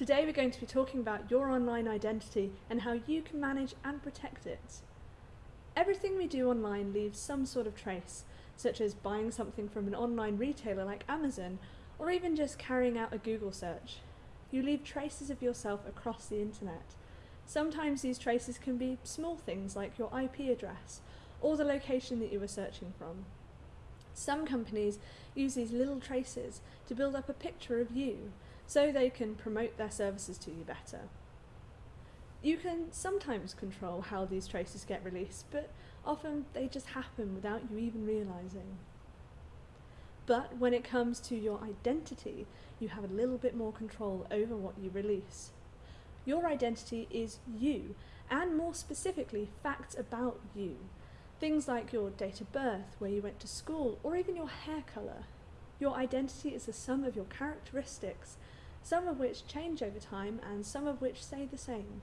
Today we're going to be talking about your online identity and how you can manage and protect it. Everything we do online leaves some sort of trace, such as buying something from an online retailer like Amazon, or even just carrying out a Google search. You leave traces of yourself across the internet. Sometimes these traces can be small things like your IP address, or the location that you were searching from. Some companies use these little traces to build up a picture of you, so they can promote their services to you better. You can sometimes control how these traces get released, but often they just happen without you even realising. But when it comes to your identity, you have a little bit more control over what you release. Your identity is you, and more specifically, facts about you. Things like your date of birth, where you went to school, or even your hair colour. Your identity is the sum of your characteristics some of which change over time and some of which stay the same.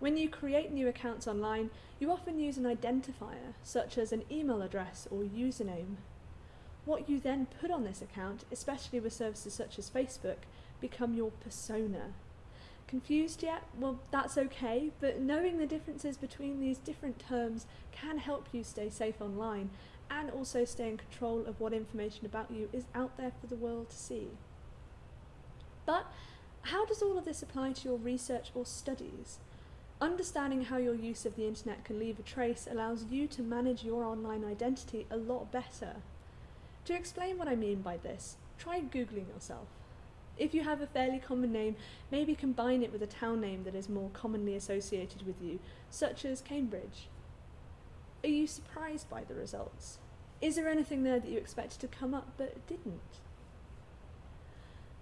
When you create new accounts online, you often use an identifier, such as an email address or username. What you then put on this account, especially with services such as Facebook, become your persona. Confused yet? Well, that's okay, but knowing the differences between these different terms can help you stay safe online and also stay in control of what information about you is out there for the world to see. But how does all of this apply to your research or studies? Understanding how your use of the internet can leave a trace allows you to manage your online identity a lot better. To explain what I mean by this, try Googling yourself. If you have a fairly common name, maybe combine it with a town name that is more commonly associated with you, such as Cambridge. Are you surprised by the results? Is there anything there that you expected to come up but didn't?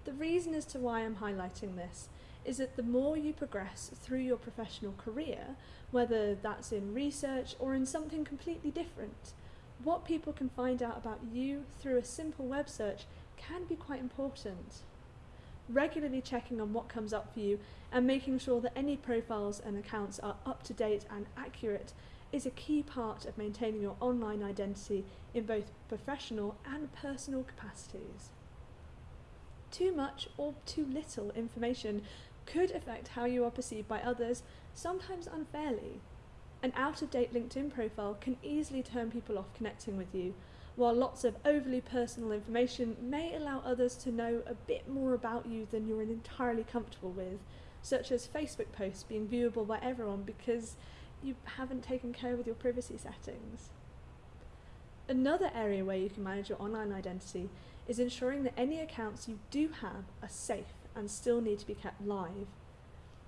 The reason as to why I'm highlighting this is that the more you progress through your professional career, whether that's in research or in something completely different, what people can find out about you through a simple web search can be quite important. Regularly checking on what comes up for you and making sure that any profiles and accounts are up to date and accurate is a key part of maintaining your online identity in both professional and personal capacities. Too much or too little information could affect how you are perceived by others, sometimes unfairly. An out-of-date LinkedIn profile can easily turn people off connecting with you, while lots of overly personal information may allow others to know a bit more about you than you're entirely comfortable with, such as Facebook posts being viewable by everyone because you haven't taken care with your privacy settings. Another area where you can manage your online identity is ensuring that any accounts you do have are safe and still need to be kept live.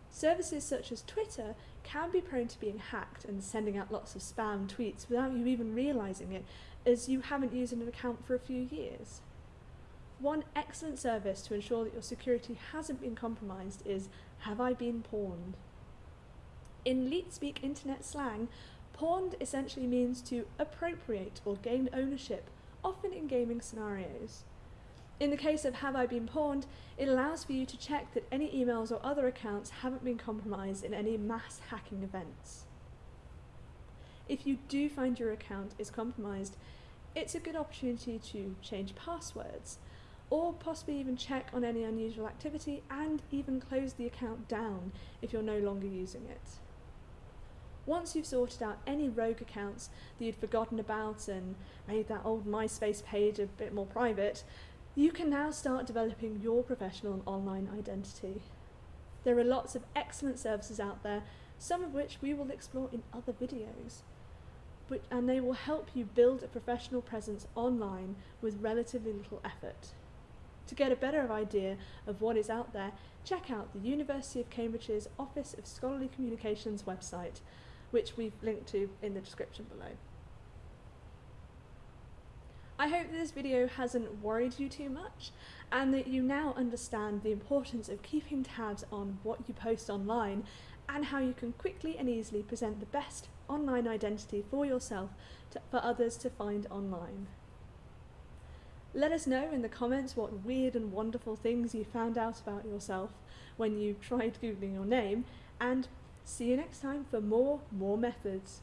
Services such as Twitter can be prone to being hacked and sending out lots of spam tweets without you even realising it, as you haven't used an account for a few years. One excellent service to ensure that your security hasn't been compromised is Have I Been Pwned? In LeetSpeak internet slang, pwned essentially means to appropriate or gain ownership, often in gaming scenarios. In the case of Have I Been Pwned, it allows for you to check that any emails or other accounts haven't been compromised in any mass hacking events. If you do find your account is compromised, it's a good opportunity to change passwords, or possibly even check on any unusual activity and even close the account down if you're no longer using it. Once you've sorted out any rogue accounts that you'd forgotten about and made that old MySpace page a bit more private, you can now start developing your professional and online identity. There are lots of excellent services out there, some of which we will explore in other videos. But, and they will help you build a professional presence online with relatively little effort. To get a better idea of what is out there, check out the University of Cambridge's Office of Scholarly Communications website, which we've linked to in the description below. I hope this video hasn't worried you too much and that you now understand the importance of keeping tabs on what you post online and how you can quickly and easily present the best online identity for yourself to, for others to find online. Let us know in the comments what weird and wonderful things you found out about yourself when you tried googling your name and See you next time for more Moore Methods.